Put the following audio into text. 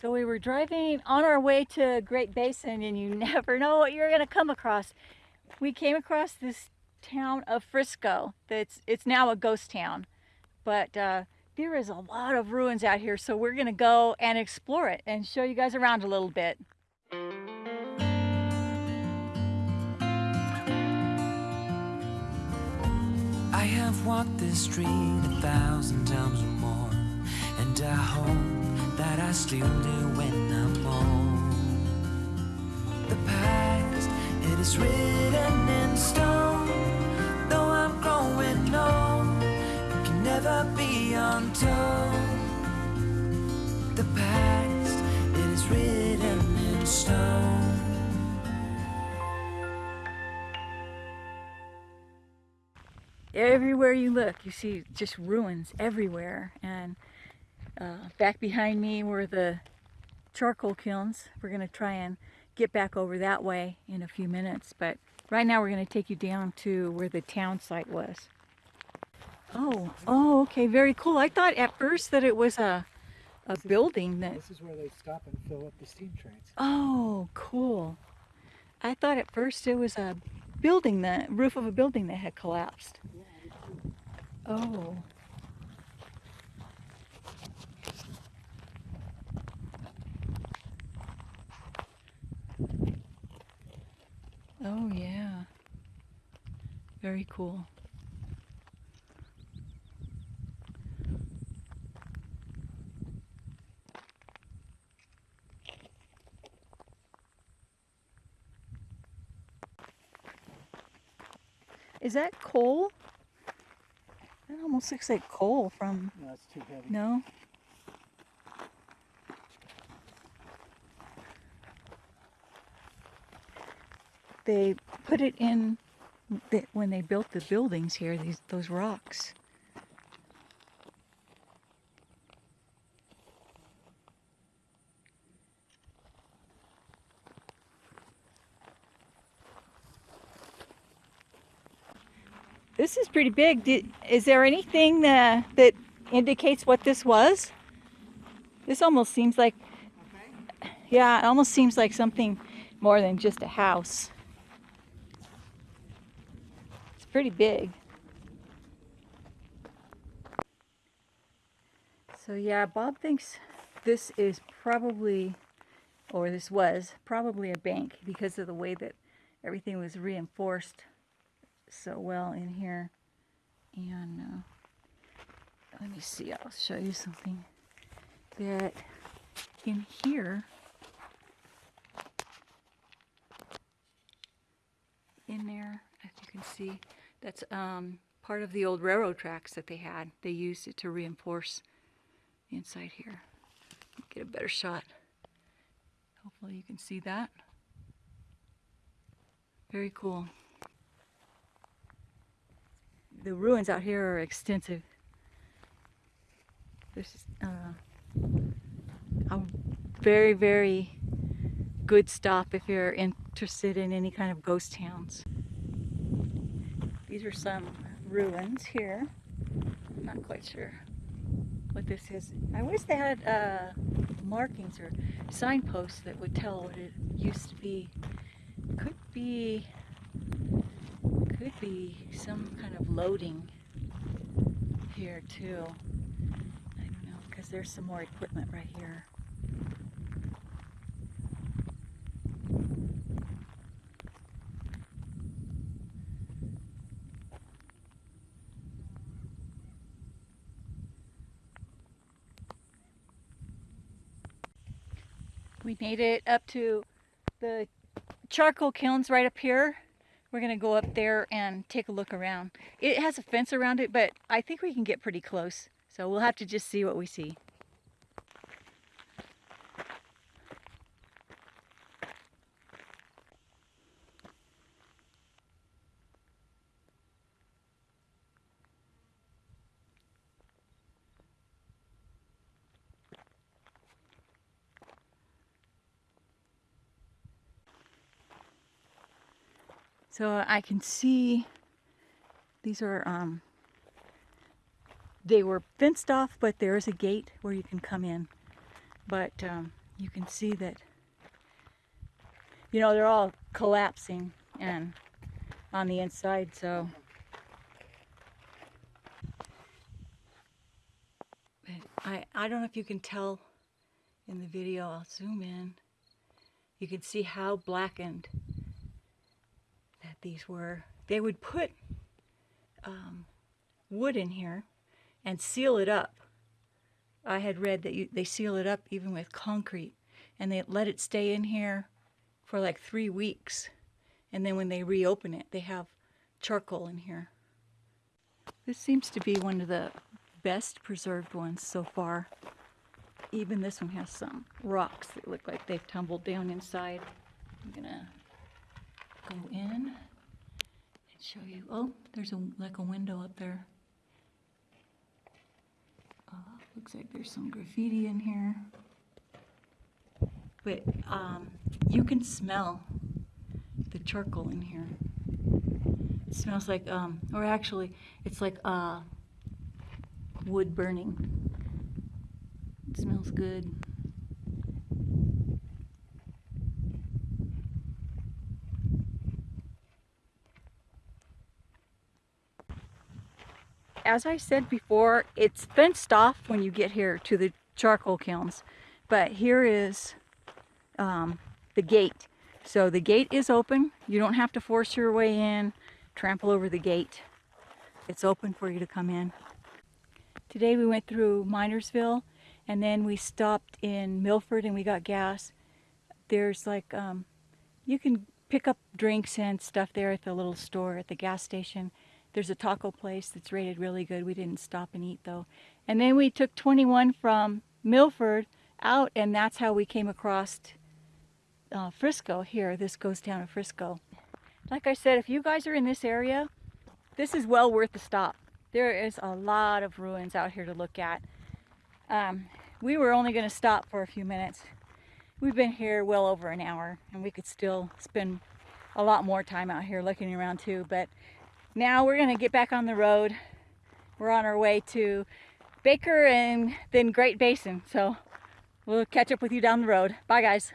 So we were driving on our way to Great Basin and you never know what you're going to come across. We came across this town of Frisco that's it's now a ghost town. But uh, there is a lot of ruins out here so we're going to go and explore it and show you guys around a little bit. I have walked this street a thousand times or more And I hope I still do when I'm old The past, it is written in stone. Though I'm growing old, it can never be untold. The past, it is written in stone. Everywhere you look you see just ruins everywhere. And uh, back behind me were the charcoal kilns. We're going to try and get back over that way in a few minutes but right now we're going to take you down to where the town site was. Oh oh okay very cool. I thought at first that it was a a This is- building that This is where they stop and fill up the steam trains. oh cool. I thought at first it was a building the roof of a building that had collapsed. Oh. Oh yeah. Very cool. Is that coal? That almost looks like coal from, No, it's too heavy. no? They put it in the, when they built the buildings here, these those rocks. This is pretty big. Did, is there anything uh, that indicates what this was? This almost seems like, yeah, it almost seems like something more than just a house. Pretty big. So yeah, Bob thinks this is probably, or this was probably a bank because of the way that everything was reinforced so well in here. And uh, let me see, I'll show you something that in here, in there, if you can see, that's um, part of the old railroad tracks that they had. They used it to reinforce the inside here. Get a better shot. Hopefully you can see that. Very cool the ruins out here are extensive. There's uh, a very, very good stop if you're interested in any kind of ghost towns. These are some ruins here. I'm not quite sure what this is. I wish they had uh, markings or signposts that would tell what it used to be. Could be could be some kind of loading here too. I don't know, because there's some more equipment right here. We made it up to the charcoal kilns right up here. We're gonna go up there and take a look around. It has a fence around it, but I think we can get pretty close. So we'll have to just see what we see. So I can see these are, um, they were fenced off, but there is a gate where you can come in. But um, you can see that, you know, they're all collapsing and on the inside, so. I, I don't know if you can tell in the video, I'll zoom in. You can see how blackened these were. They would put um, wood in here and seal it up. I had read that you, they seal it up even with concrete and they let it stay in here for like three weeks. And then when they reopen it, they have charcoal in here. This seems to be one of the best preserved ones so far. Even this one has some rocks that look like they've tumbled down inside. I'm gonna go in show you. Oh, there's a like a window up there. Uh, looks like there's some graffiti in here. But um, you can smell the charcoal in here. It smells like, um, or actually, it's like uh, wood burning. It smells good. As I said before, it's fenced off when you get here to the charcoal kilns. But here is um, the gate. So the gate is open. You don't have to force your way in, trample over the gate. It's open for you to come in. Today we went through Minersville and then we stopped in Milford and we got gas. There's like, um, you can pick up drinks and stuff there at the little store at the gas station. There's a taco place that's rated really good. We didn't stop and eat though. And then we took 21 from Milford out and that's how we came across uh, Frisco here. This goes down to Frisco. Like I said, if you guys are in this area, this is well worth the stop. There is a lot of ruins out here to look at. Um, we were only going to stop for a few minutes. We've been here well over an hour and we could still spend a lot more time out here looking around too. But now we're to get back on the road. We're on our way to Baker and then Great Basin. So we'll catch up with you down the road. Bye guys.